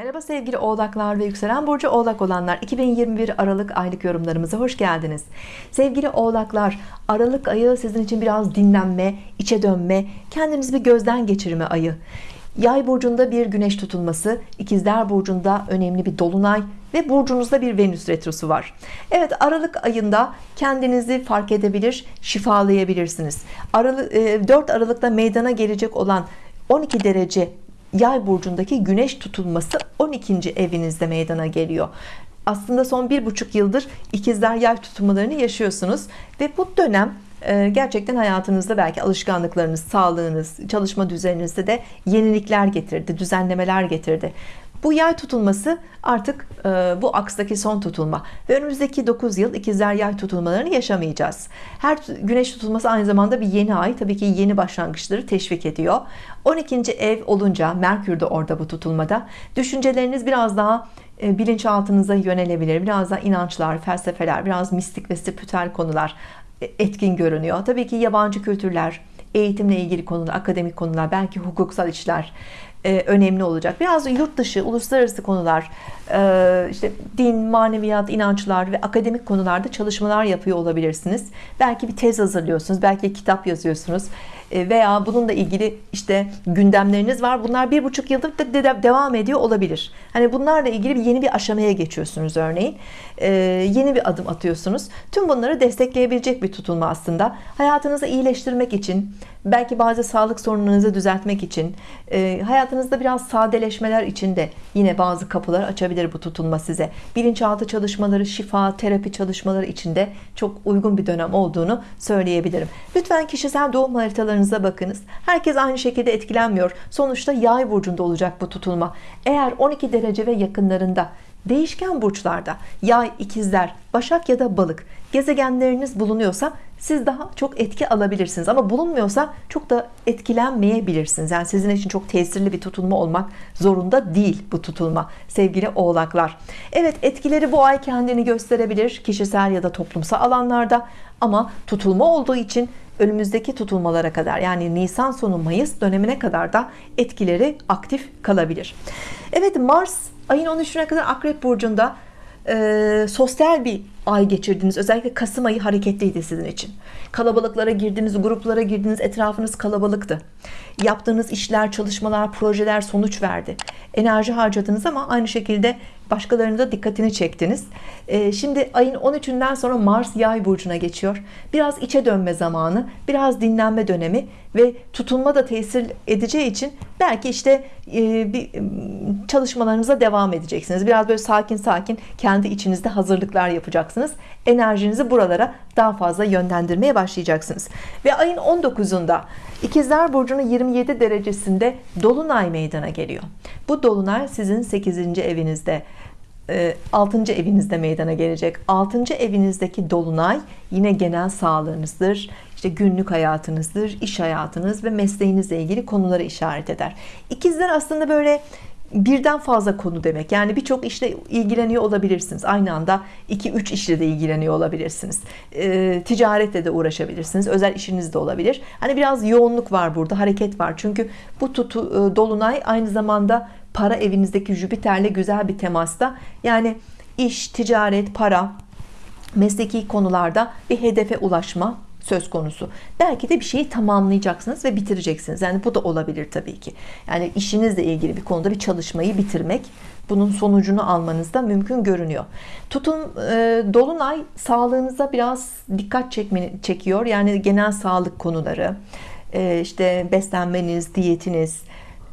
Merhaba sevgili oğlaklar ve yükselen burcu oğlak olanlar. 2021 Aralık aylık yorumlarımıza hoş geldiniz. Sevgili oğlaklar Aralık ayı sizin için biraz dinlenme içe dönme kendinizi bir gözden geçirme ayı. Yay burcunda bir güneş tutulması ikizler burcunda önemli bir dolunay ve burcunuzda bir Venüs retrosu var. Evet Aralık ayında kendinizi fark edebilir şifalayabilirsiniz. Aralık, 4 Aralık'ta meydana gelecek olan 12 derece yay burcundaki güneş tutulması 12. evinizde meydana geliyor aslında son bir buçuk yıldır ikizler yay tutulmalarını yaşıyorsunuz ve bu dönem e, gerçekten hayatınızda belki alışkanlıklarınız sağlığınız çalışma düzeninizde de yenilikler getirdi düzenlemeler getirdi bu yay tutulması artık e, bu akstaki son tutulma ve önümüzdeki 9 yıl ikizler yay tutulmalarını yaşamayacağız. Her güneş tutulması aynı zamanda bir yeni ay tabii ki yeni başlangıçları teşvik ediyor. 12. ev olunca Merkür de orada bu tutulmada. Düşünceleriniz biraz daha e, bilinçaltınıza yönelebilir biraz daha inançlar felsefeler biraz mistik ve spiritüel konular e, etkin görünüyor. Tabii ki yabancı kültürler eğitimle ilgili konular akademik konular belki hukuksal işler önemli olacak. Biraz da yurt dışı uluslararası konular e, işte din maneviyat inançlar ve akademik konularda çalışmalar yapıyor olabilirsiniz. Belki bir tez hazırlıyorsunuz belki kitap yazıyorsunuz. E, veya bununla ilgili işte gündemleriniz var. Bunlar bir buçuk yıldır da devam ediyor olabilir. Hani bunlarla ilgili bir yeni bir aşamaya geçiyorsunuz örneğin. Ee, yeni bir adım atıyorsunuz. Tüm bunları destekleyebilecek bir tutulma aslında. Hayatınızı iyileştirmek için belki bazı sağlık sorunlarınızı düzeltmek için e, hayatınızda biraz sadeleşmeler için de yine bazı kapılar açabilir bu tutulma size. Bilinçaltı çalışmaları şifa terapi çalışmaları için de çok uygun bir dönem olduğunu söyleyebilirim. Lütfen kişisel doğum haritalarınıza bakınız. Herkes aynı şekilde etkilenmiyor. Sonuçta yay burcunda olacak bu tutulma. Eğer 12 derece ve yakınlarında değişken burçlarda yay ikizler başak ya da balık gezegenleriniz bulunuyorsa siz daha çok etki alabilirsiniz. Ama bulunmuyorsa çok da etkilenmeyebilirsiniz. Yani sizin için çok tesirli bir tutulma olmak zorunda değil bu tutulma sevgili oğlaklar. Evet etkileri bu ay kendini gösterebilir kişisel ya da toplumsal alanlarda. Ama tutulma olduğu için önümüzdeki tutulmalara kadar yani Nisan sonu Mayıs dönemine kadar da etkileri aktif kalabilir. Evet Mars ayın 13'üne kadar Akrep Burcu'nda e, sosyal bir ay geçirdiniz. Özellikle Kasım ayı hareketliydi sizin için. Kalabalıklara girdiniz gruplara girdiniz etrafınız kalabalıktı. Yaptığınız işler çalışmalar projeler sonuç verdi. Enerji harcadınız ama aynı şekilde başkalarının da dikkatini çektiniz. Ee, şimdi ayın 13'ünden sonra Mars yay burcuna geçiyor. Biraz içe dönme zamanı biraz dinlenme dönemi ve tutunma da tesir edeceği için belki işte e, bir çalışmalarınıza devam edeceksiniz. Biraz böyle sakin sakin kendi içinizde hazırlıklar yapacaksınız enerjinizi buralara daha fazla yönlendirmeye başlayacaksınız ve ayın 19'unda ikizler burcunun 27 derecesinde dolunay meydana geliyor bu dolunay sizin 8. evinizde 6. evinizde meydana gelecek 6. evinizdeki dolunay yine genel sağlığınızdır işte günlük hayatınızdır iş hayatınız ve mesleğinizle ilgili konuları işaret eder İkizler aslında böyle birden fazla konu demek. Yani birçok işle ilgileniyor olabilirsiniz. Aynı anda 2-3 işle de ilgileniyor olabilirsiniz. E, ticaretle de uğraşabilirsiniz. Özel işiniz de olabilir. Hani biraz yoğunluk var burada hareket var. Çünkü bu tutu e, dolunay aynı zamanda para evinizdeki Jüpiter'le güzel bir temasta. Yani iş ticaret para mesleki konularda bir hedefe ulaşma söz konusu. Belki de bir şeyi tamamlayacaksınız ve bitireceksiniz. Yani bu da olabilir tabii ki. Yani işinizle ilgili bir konuda bir çalışmayı bitirmek bunun sonucunu almanız da mümkün görünüyor. Tutun e, dolunay sağlığınıza biraz dikkat çekmeni, çekiyor. Yani genel sağlık konuları e, işte beslenmeniz diyetiniz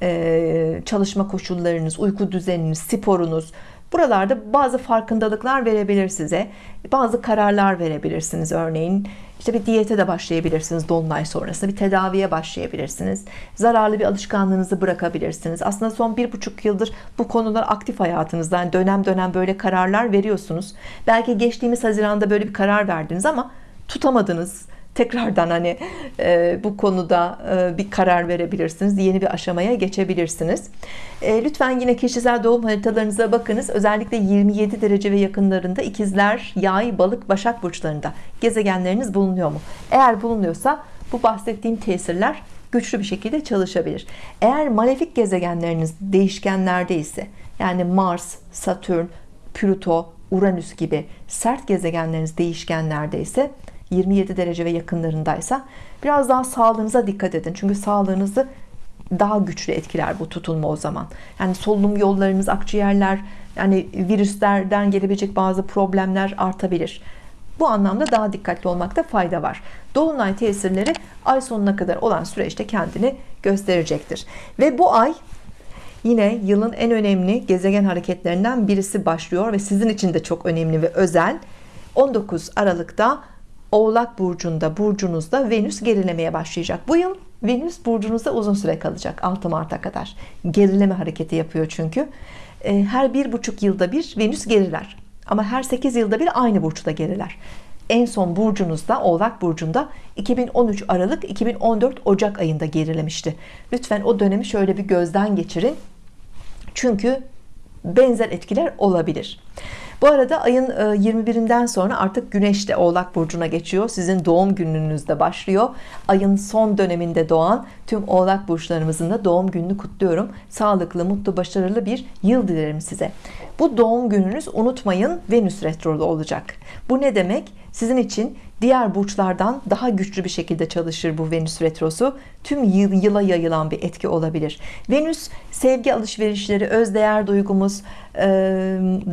e, çalışma koşullarınız uyku düzeniniz sporunuz. Buralarda bazı farkındalıklar verebilir size. Bazı kararlar verebilirsiniz örneğin işte bir diyete de başlayabilirsiniz dolunay sonrasında bir tedaviye başlayabilirsiniz. Zararlı bir alışkanlığınızı bırakabilirsiniz. Aslında son bir buçuk yıldır bu konular aktif hayatınızda. Yani dönem dönem böyle kararlar veriyorsunuz. Belki geçtiğimiz Haziran'da böyle bir karar verdiniz ama tutamadınız tekrardan hani e, bu konuda e, bir karar verebilirsiniz yeni bir aşamaya geçebilirsiniz. E, lütfen yine kişisel doğum haritalarınıza bakınız. Özellikle 27 derece ve yakınlarında ikizler yay balık başak burçlarında gezegenleriniz bulunuyor mu? Eğer bulunuyorsa bu bahsettiğim tesirler güçlü bir şekilde çalışabilir. Eğer malefik gezegenleriniz değişkenlerde ise yani Mars, Satürn, Plüto, Uranüs gibi sert gezegenleriniz değişkenlerde ise 27 derece ve yakınlarındaysa biraz daha sağlığınıza dikkat edin. Çünkü sağlığınızı daha güçlü etkiler bu tutulma o zaman. Yani solunum yollarınız, akciğerler, yani virüslerden gelebilecek bazı problemler artabilir. Bu anlamda daha dikkatli olmakta fayda var. Dolunay tesirleri ay sonuna kadar olan süreçte kendini gösterecektir. Ve bu ay yine yılın en önemli gezegen hareketlerinden birisi başlıyor ve sizin için de çok önemli ve özel. 19 Aralık'ta Oğlak burcunda, burcunuzda Venüs gerilemeye başlayacak. Bu yıl Venüs burcunuzda uzun süre kalacak 6 Mart'a kadar. Gerileme hareketi yapıyor çünkü. Ee, her bir buçuk yılda bir Venüs geriler. Ama her 8 yılda bir aynı burçta geriler. En son burcunuzda Oğlak burcunda 2013 Aralık 2014 Ocak ayında gerilemişti. Lütfen o dönemi şöyle bir gözden geçirin. Çünkü benzer etkiler olabilir. Bu arada ayın 21'inden e, sonra artık Güneş de Oğlak Burcu'na geçiyor. Sizin doğum gününüzde başlıyor. Ayın son döneminde doğan tüm Oğlak Burçlarımızın da doğum gününü kutluyorum. Sağlıklı, mutlu, başarılı bir yıl dilerim size. Bu doğum gününüz unutmayın Venüs retrolu olacak. Bu ne demek? Sizin için diğer burçlardan daha güçlü bir şekilde çalışır bu Venüs retrosu. Tüm yıl, yıla yayılan bir etki olabilir. Venüs sevgi alışverişleri, öz değer duygumuz,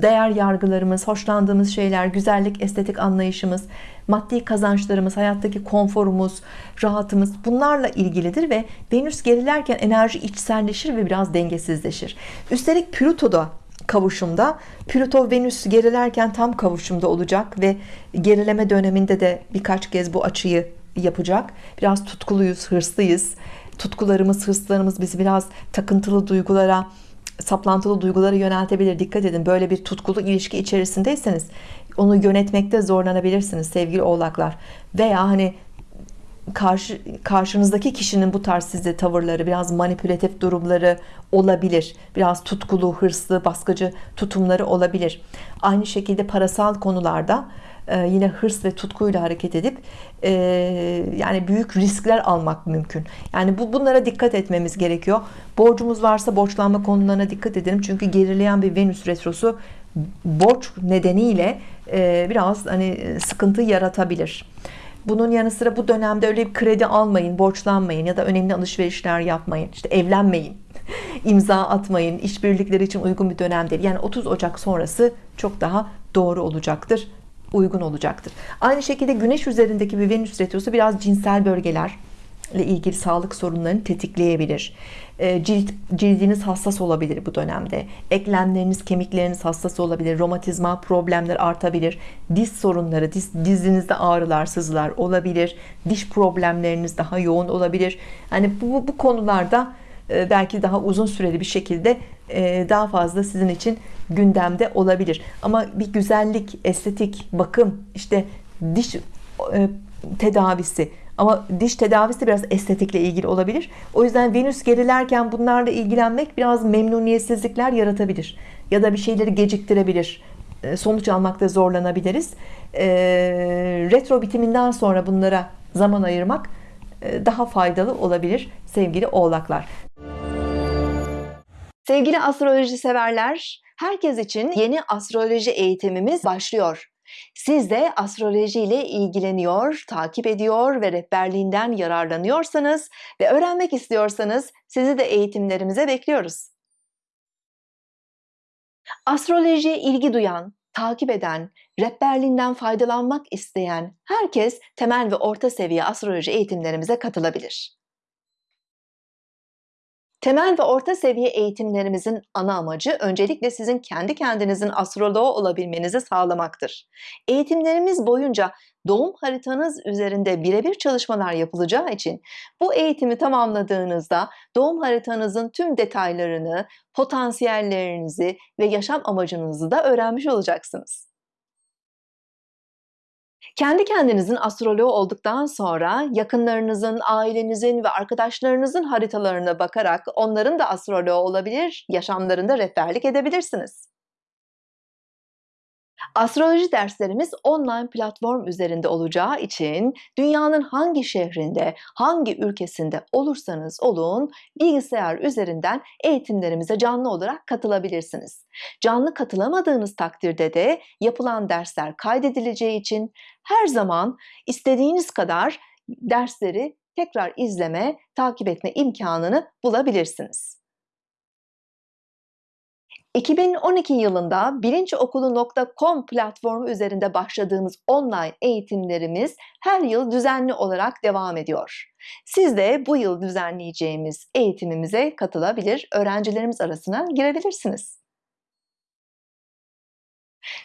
değer yargılarımız, hoşlandığımız şeyler, güzellik, estetik anlayışımız, maddi kazançlarımız, hayattaki konforumuz, rahatımız bunlarla ilgilidir ve Venüs gerilerken enerji içselleşir ve biraz dengesizleşir. Üstelik Plüto da kavuşumda. Plüto Venüs gerilerken tam kavuşumda olacak ve gerileme döneminde de birkaç kez bu açıyı yapacak. Biraz tutkuluyuz hırslıyız. Tutkularımız hırslarımız bizi biraz takıntılı duygulara saplantılı duygulara yöneltebilir. Dikkat edin böyle bir tutkulu ilişki içerisindeyseniz onu yönetmekte zorlanabilirsiniz sevgili oğlaklar. Veya hani karşı, karşınızdaki kişinin bu tarz size tavırları biraz manipülatif durumları olabilir. Biraz tutkulu hırslı baskıcı tutumları olabilir. Aynı şekilde parasal konularda e, yine hırs ve tutkuyla hareket edip e, yani büyük riskler almak mümkün. Yani bu bunlara dikkat etmemiz gerekiyor. Borcumuz varsa borçlanma konularına dikkat edelim. Çünkü gerileyen bir Venüs retrosu borç nedeniyle e, biraz hani sıkıntı yaratabilir bunun yanı sıra bu dönemde öyle bir kredi almayın, borçlanmayın ya da önemli alışverişler yapmayın. İşte evlenmeyin, imza atmayın. İşbirlikleri için uygun bir dönem değil. Yani 30 Ocak sonrası çok daha doğru olacaktır, uygun olacaktır. Aynı şekilde Güneş üzerindeki bir Venüs retrosu biraz cinsel bölgeler ile ilgili sağlık sorunlarını tetikleyebilir. Ee, cilt, cildiniz hassas olabilir bu dönemde. Eklemleriniz, kemikleriniz hassas olabilir. Romatizma problemler artabilir. Diz sorunları, diz, dizinizde ağrılar, sızılar olabilir. Diş problemleriniz daha yoğun olabilir. Bu, bu, bu konularda e, belki daha uzun süreli bir şekilde e, daha fazla sizin için gündemde olabilir. Ama bir güzellik, estetik, bakım, işte diş e, tedavisi ama diş tedavisi biraz estetikle ilgili olabilir. O yüzden Venüs gerilerken bunlarla ilgilenmek biraz memnuniyetsizlikler yaratabilir. Ya da bir şeyleri geciktirebilir. Ee, sonuç almakta zorlanabiliriz. Ee, retro bitiminden sonra bunlara zaman ayırmak e, daha faydalı olabilir sevgili oğlaklar. Sevgili astroloji severler, herkes için yeni astroloji eğitimimiz başlıyor. Siz de astroloji ile ilgileniyor, takip ediyor ve rehberliğinden yararlanıyorsanız ve öğrenmek istiyorsanız sizi de eğitimlerimize bekliyoruz. Astrolojiye ilgi duyan, takip eden, rehberliğinden faydalanmak isteyen herkes temel ve orta seviye astroloji eğitimlerimize katılabilir. Temel ve orta seviye eğitimlerimizin ana amacı öncelikle sizin kendi kendinizin astroloğu olabilmenizi sağlamaktır. Eğitimlerimiz boyunca doğum haritanız üzerinde birebir çalışmalar yapılacağı için bu eğitimi tamamladığınızda doğum haritanızın tüm detaylarını, potansiyellerinizi ve yaşam amacınızı da öğrenmiş olacaksınız. Kendi kendinizin astroloğu olduktan sonra yakınlarınızın, ailenizin ve arkadaşlarınızın haritalarına bakarak onların da astroloğu olabilir, yaşamlarında rehberlik edebilirsiniz. Astroloji derslerimiz online platform üzerinde olacağı için dünyanın hangi şehrinde, hangi ülkesinde olursanız olun bilgisayar üzerinden eğitimlerimize canlı olarak katılabilirsiniz. Canlı katılamadığınız takdirde de yapılan dersler kaydedileceği için her zaman istediğiniz kadar dersleri tekrar izleme, takip etme imkanını bulabilirsiniz. 2012 yılında bilincokulu.com platformu üzerinde başladığımız online eğitimlerimiz her yıl düzenli olarak devam ediyor. Siz de bu yıl düzenleyeceğimiz eğitimimize katılabilir, öğrencilerimiz arasına girebilirsiniz.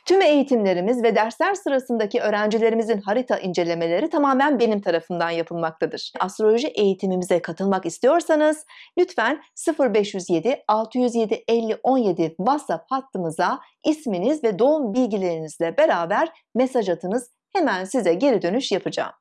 Tüm eğitimlerimiz ve dersler sırasındaki öğrencilerimizin harita incelemeleri tamamen benim tarafından yapılmaktadır. Astroloji eğitimimize katılmak istiyorsanız lütfen 0507 607 50 17 WhatsApp hattımıza isminiz ve doğum bilgilerinizle beraber mesaj atınız. Hemen size geri dönüş yapacağım.